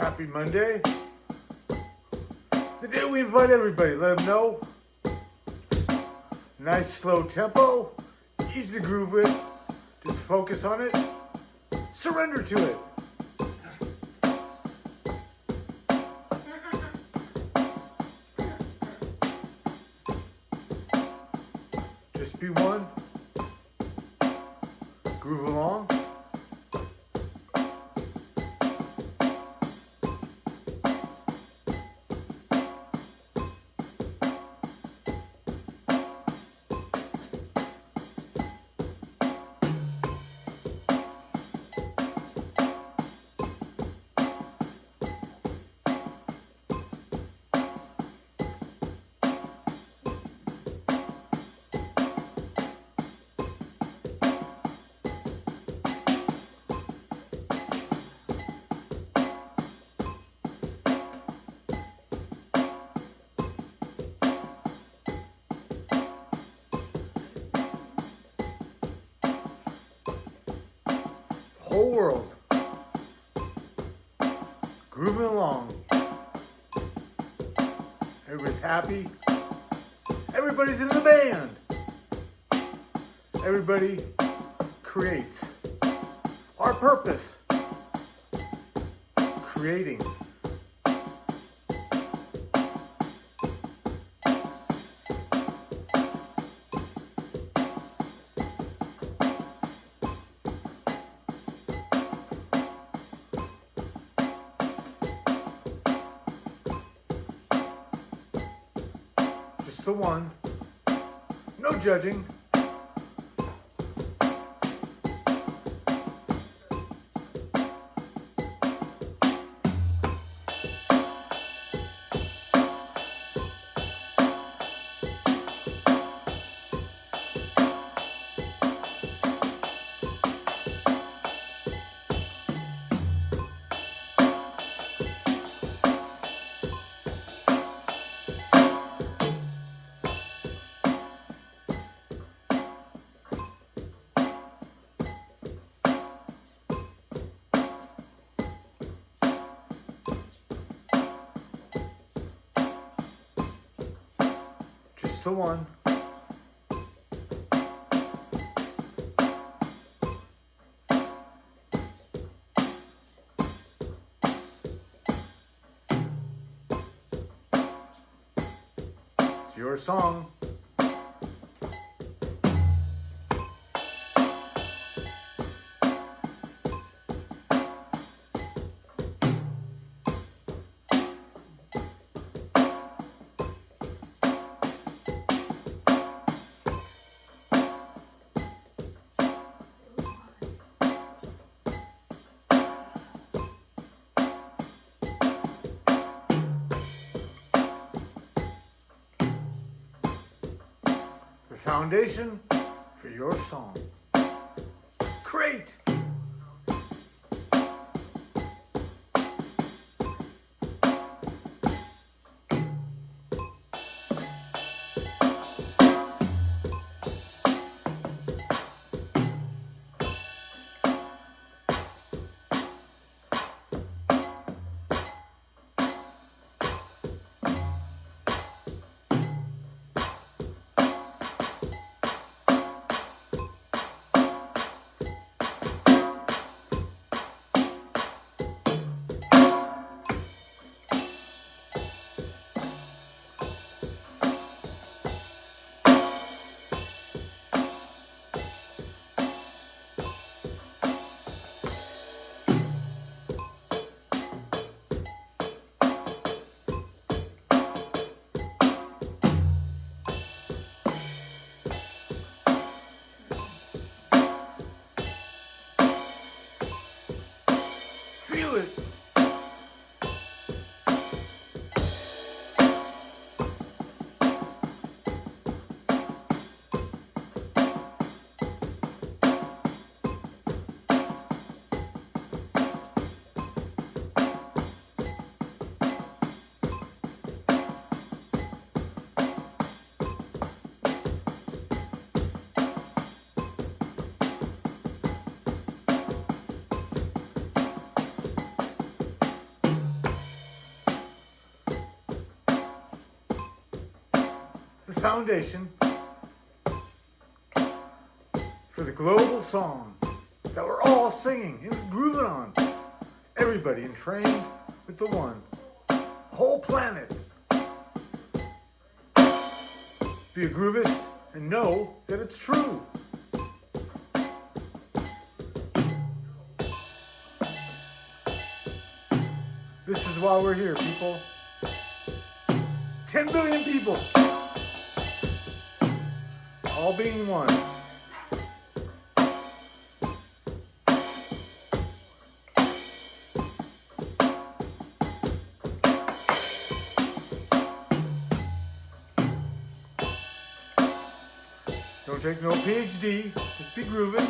Happy Monday. Today we invite everybody, let them know. Nice slow tempo, easy to groove with. Just focus on it, surrender to it. Just be one. Groove along. Whole world grooving along. Everybody's happy. Everybody's in the band. Everybody creates. Our purpose, creating. The one. No judging. One. It's your song. Foundation for your song. Great. Foundation for the global song that we're all singing and grooving on. Everybody entrained with the one. Whole planet. Be a groovist and know that it's true. This is why we're here, people. 10 billion people. All being one. Don't take no PhD, just be grooving.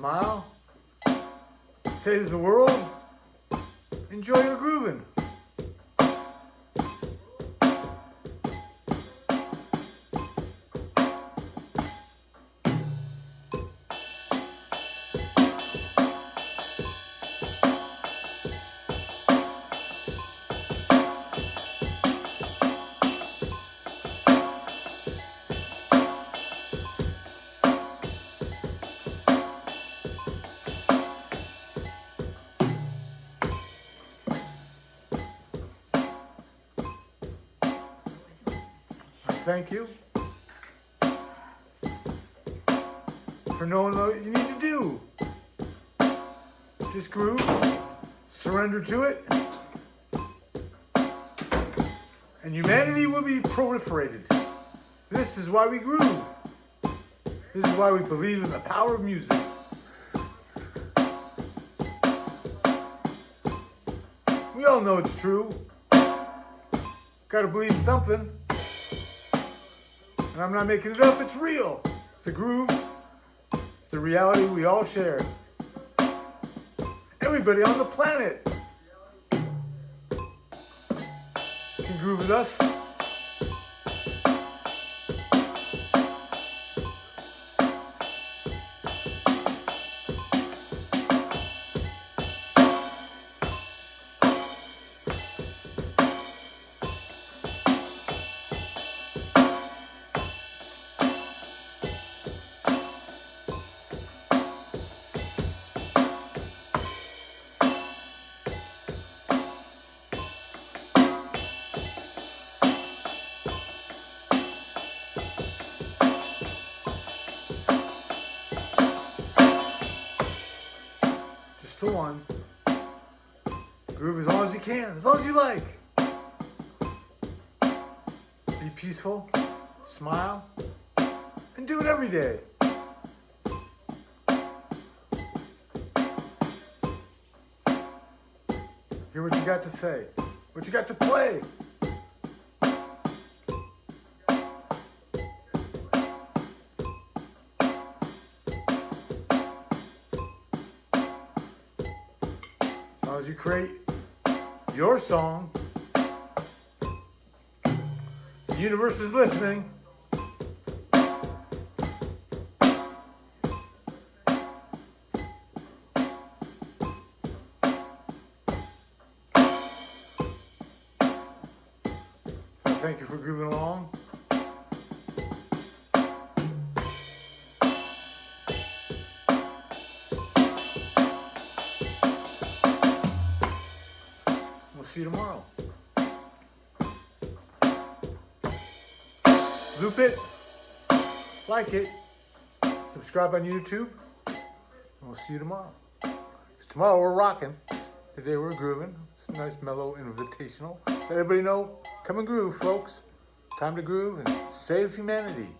Smile. Say to the world, enjoy your grooving. Thank you for knowing what you need to do. Just groove, surrender to it, and humanity will be proliferated. This is why we groove. This is why we believe in the power of music. We all know it's true. Gotta believe something. And I'm not making it up, it's real. It's the groove, it's the reality we all share. Everybody on the planet can groove with us. The one. Groove as long as you can, as long as you like. Be peaceful, smile, and do it every day. Hear what you got to say, what you got to play. As you create your song, the universe is listening. Thank you for grooving along. You tomorrow. Loop it. like it, subscribe on YouTube, and we'll see you tomorrow. 'Cause tomorrow we're rocking. Today we're grooving. It's a nice, mellow, invitational. Let everybody know, come and groove, folks. Time to groove and save humanity.